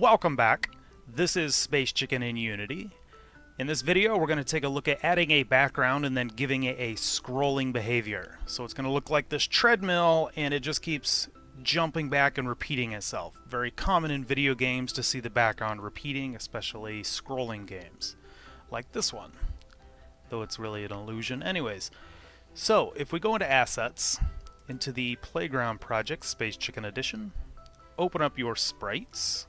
Welcome back. This is Space Chicken in Unity. In this video, we're going to take a look at adding a background and then giving it a scrolling behavior. So it's going to look like this treadmill and it just keeps jumping back and repeating itself. Very common in video games to see the background repeating, especially scrolling games, like this one, though it's really an illusion. Anyways, so if we go into Assets, into the Playground Project Space Chicken Edition, open up your sprites,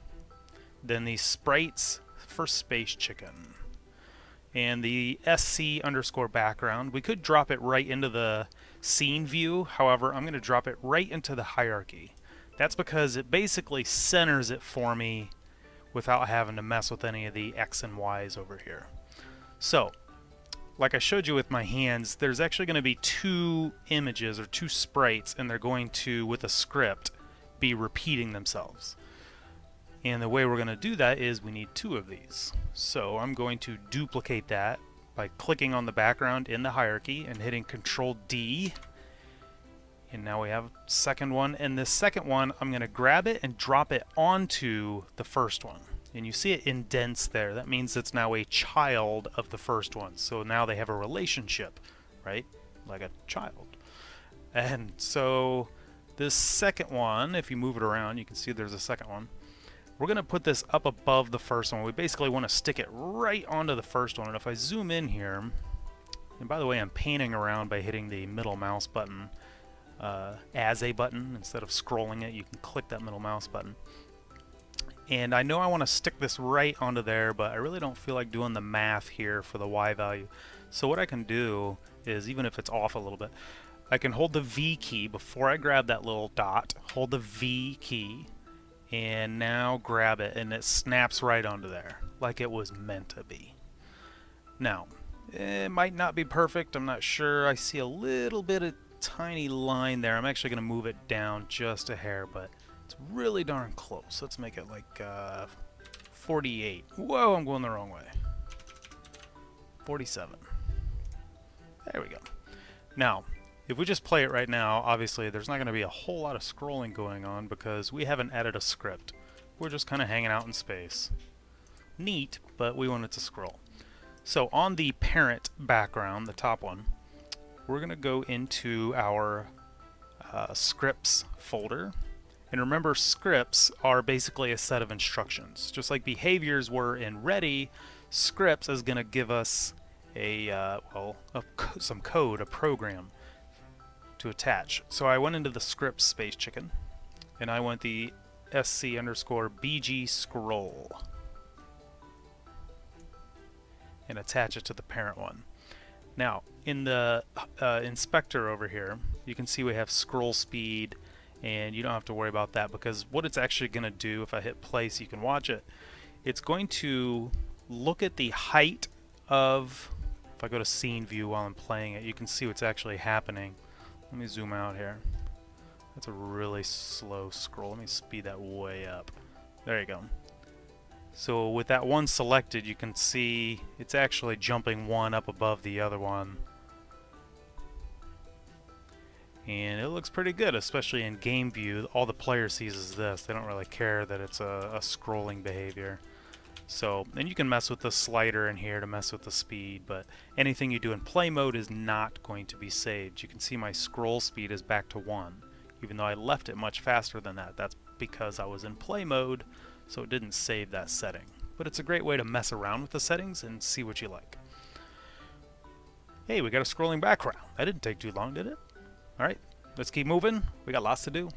then the sprites for Space Chicken. And the SC underscore background, we could drop it right into the scene view, however, I'm going to drop it right into the hierarchy. That's because it basically centers it for me without having to mess with any of the X and Y's over here. So, like I showed you with my hands, there's actually going to be two images or two sprites, and they're going to, with a script, be repeating themselves. And the way we're going to do that is we need two of these. So I'm going to duplicate that by clicking on the background in the hierarchy and hitting Control D. And now we have a second one. And this second one, I'm going to grab it and drop it onto the first one. And you see it indents there. That means it's now a child of the first one. So now they have a relationship, right? Like a child. And so this second one, if you move it around, you can see there's a second one. We're going to put this up above the first one. We basically want to stick it right onto the first one. And if I zoom in here, and by the way, I'm panning around by hitting the middle mouse button uh, as a button. Instead of scrolling it, you can click that middle mouse button. And I know I want to stick this right onto there, but I really don't feel like doing the math here for the Y value. So what I can do is, even if it's off a little bit, I can hold the V key before I grab that little dot, hold the V key, and now grab it, and it snaps right onto there, like it was meant to be. Now, it might not be perfect, I'm not sure. I see a little bit of tiny line there. I'm actually going to move it down just a hair, but it's really darn close. Let's make it like uh, 48. Whoa, I'm going the wrong way. 47. There we go. Now, if we just play it right now, obviously there's not going to be a whole lot of scrolling going on because we haven't added a script. We're just kind of hanging out in space. Neat, but we want it to scroll. So on the parent background, the top one, we're going to go into our uh, scripts folder. And remember, scripts are basically a set of instructions. Just like behaviors were in Ready, scripts is going to give us a, uh, well, a, some code, a program to attach. So I went into the script Space Chicken, and I went the sc underscore bg scroll and attach it to the parent one. Now, in the uh, inspector over here, you can see we have scroll speed, and you don't have to worry about that because what it's actually going to do, if I hit play so you can watch it, it's going to look at the height of, if I go to scene view while I'm playing it, you can see what's actually happening. Let me zoom out here. That's a really slow scroll. Let me speed that way up. There you go. So with that one selected, you can see it's actually jumping one up above the other one. And it looks pretty good, especially in game view. All the player sees is this. They don't really care that it's a, a scrolling behavior. So, and you can mess with the slider in here to mess with the speed, but anything you do in play mode is not going to be saved. You can see my scroll speed is back to 1, even though I left it much faster than that. That's because I was in play mode, so it didn't save that setting. But it's a great way to mess around with the settings and see what you like. Hey, we got a scrolling background. That didn't take too long, did it? Alright, let's keep moving. We got lots to do.